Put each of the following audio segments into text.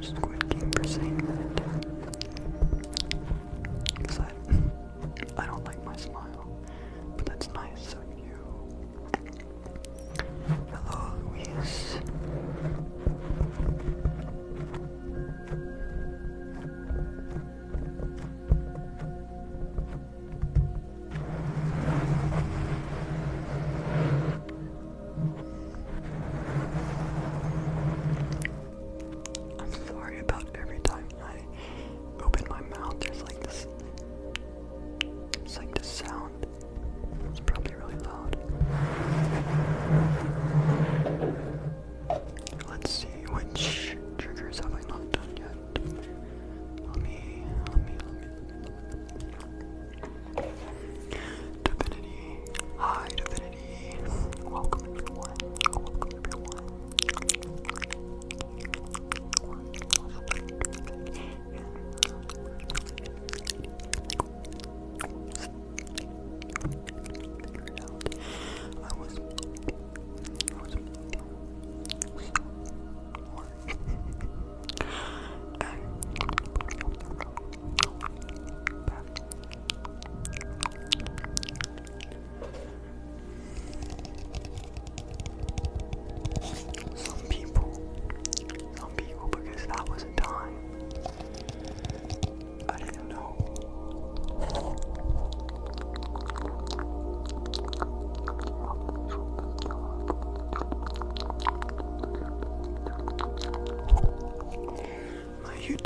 что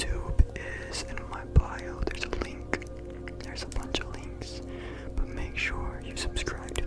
YouTube is in my bio. There's a link. There's a bunch of links. But make sure you subscribe to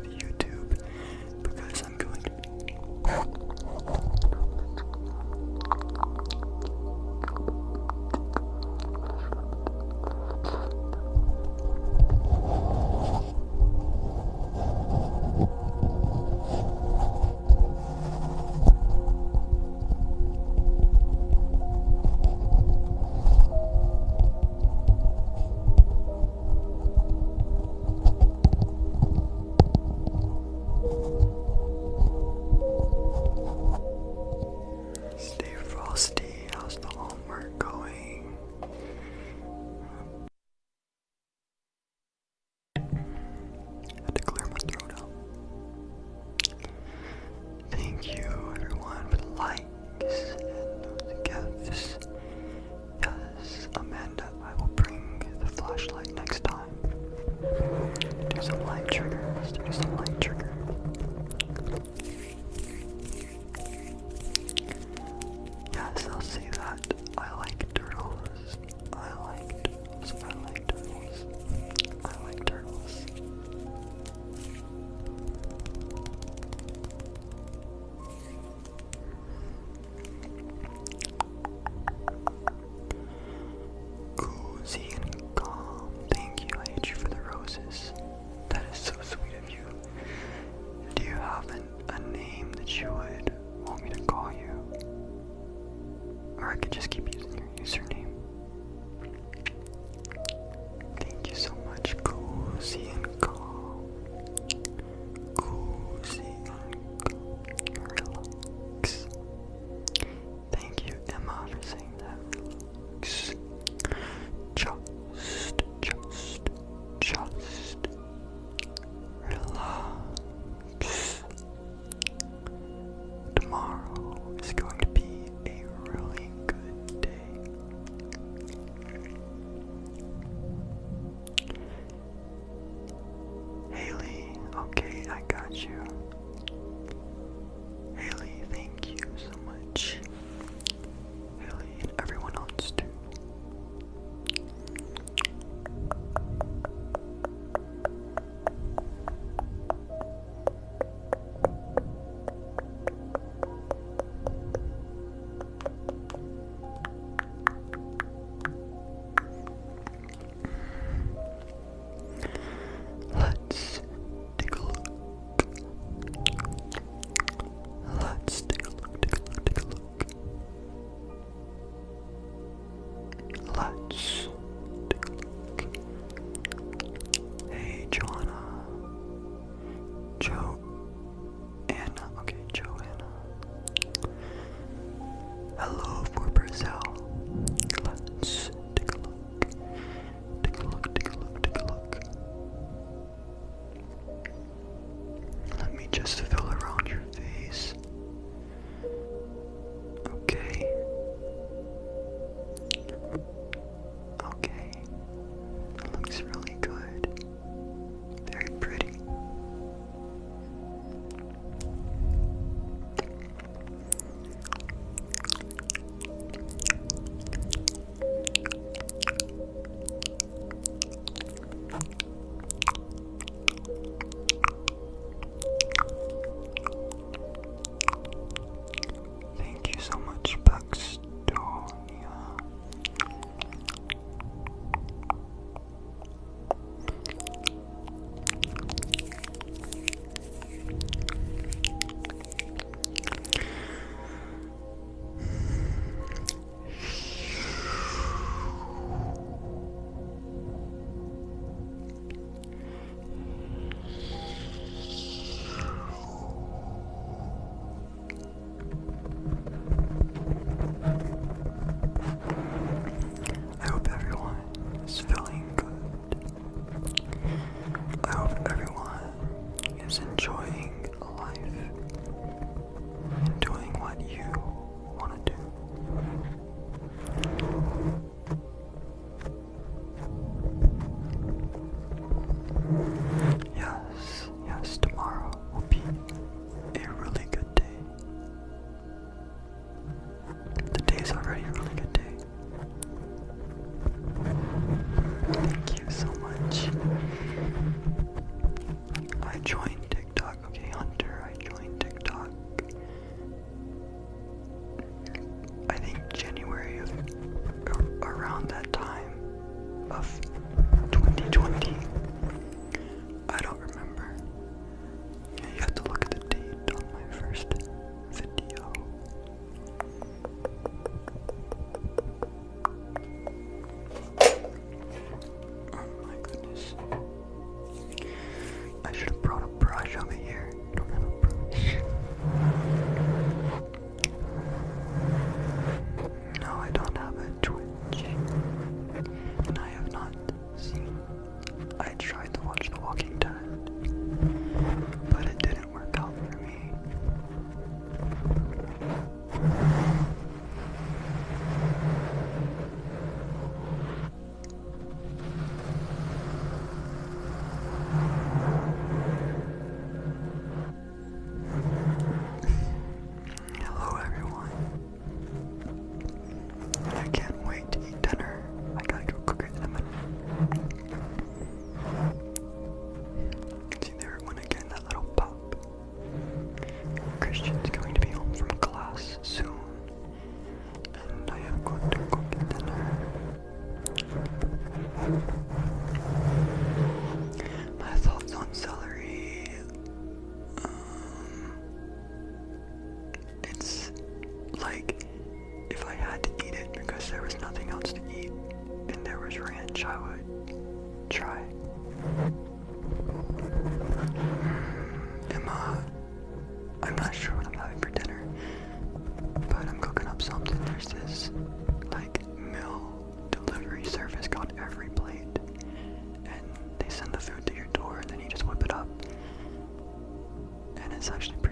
实际上。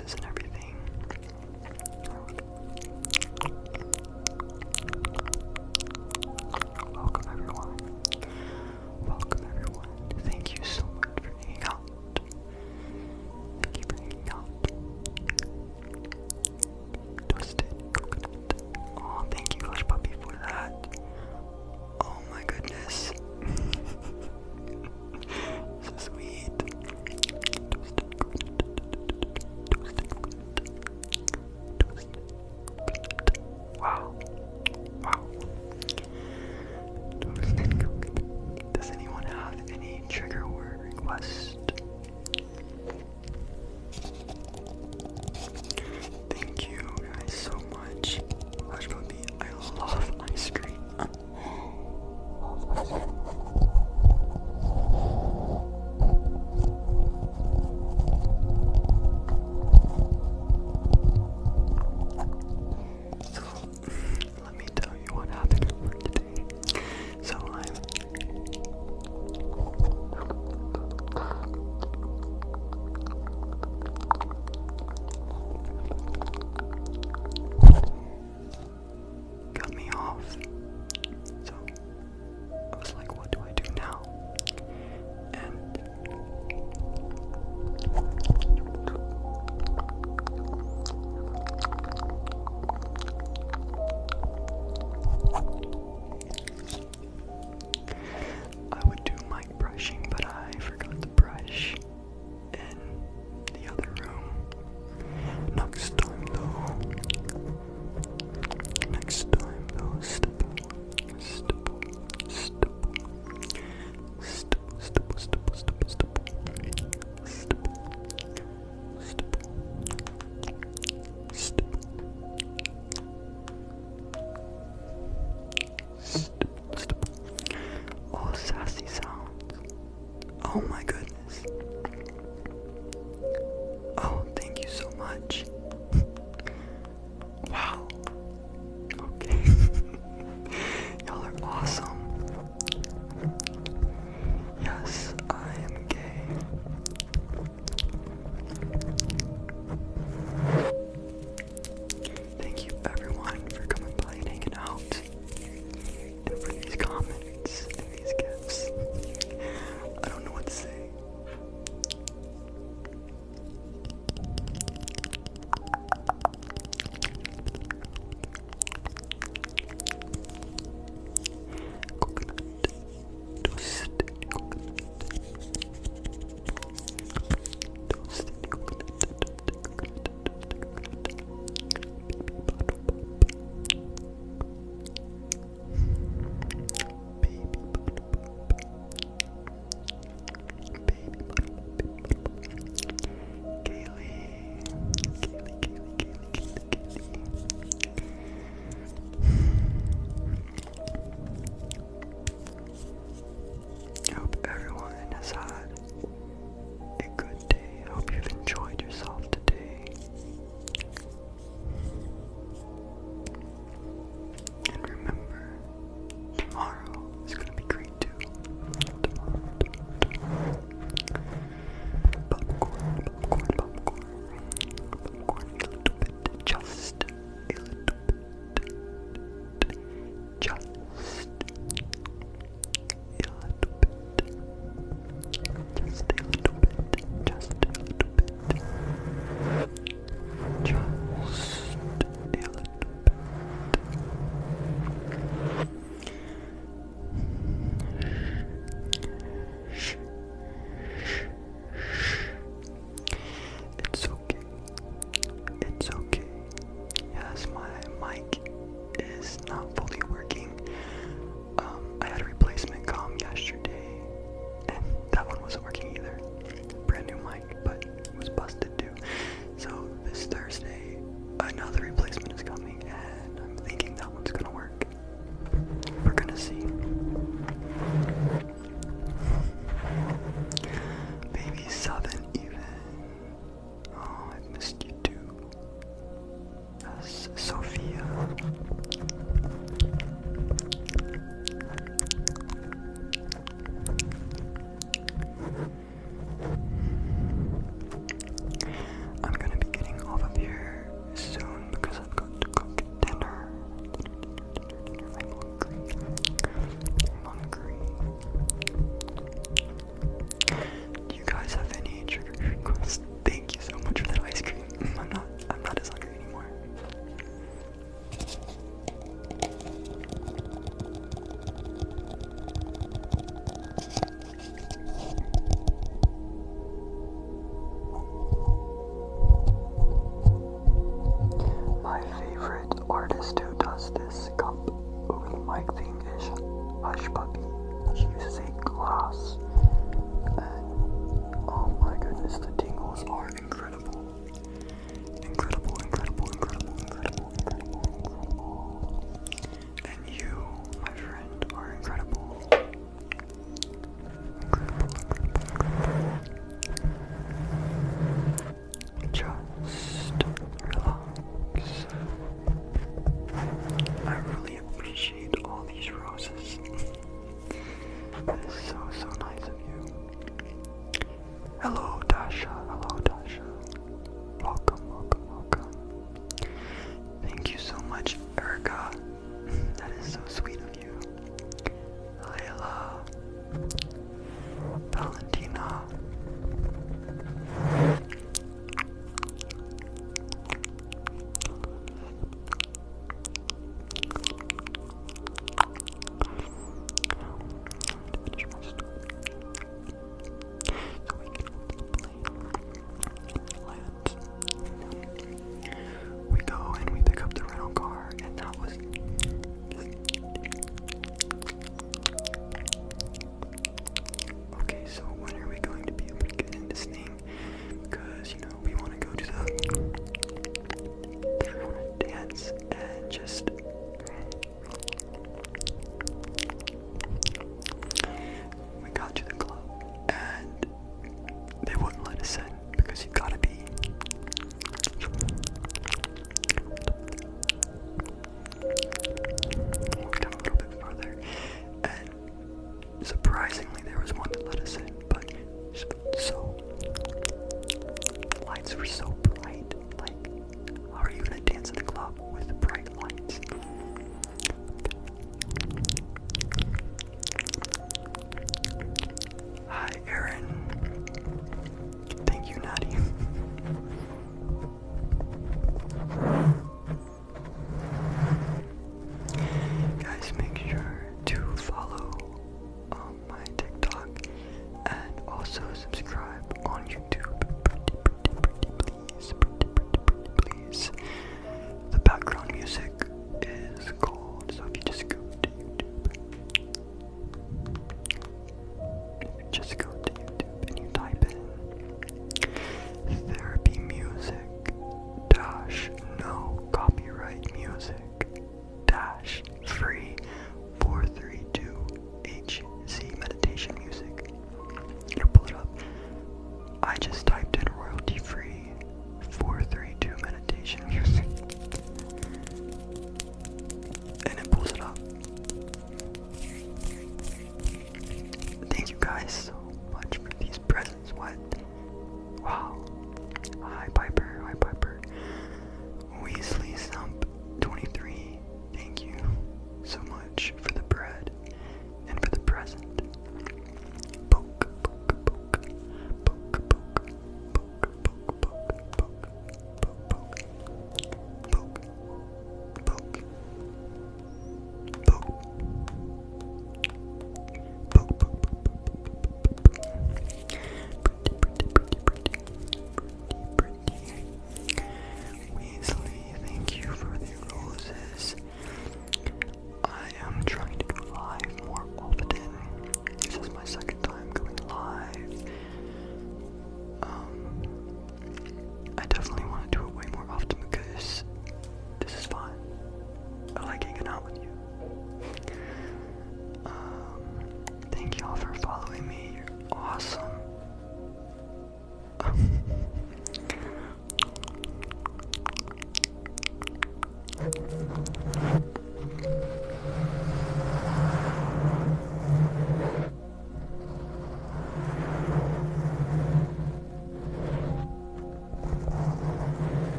boxes. and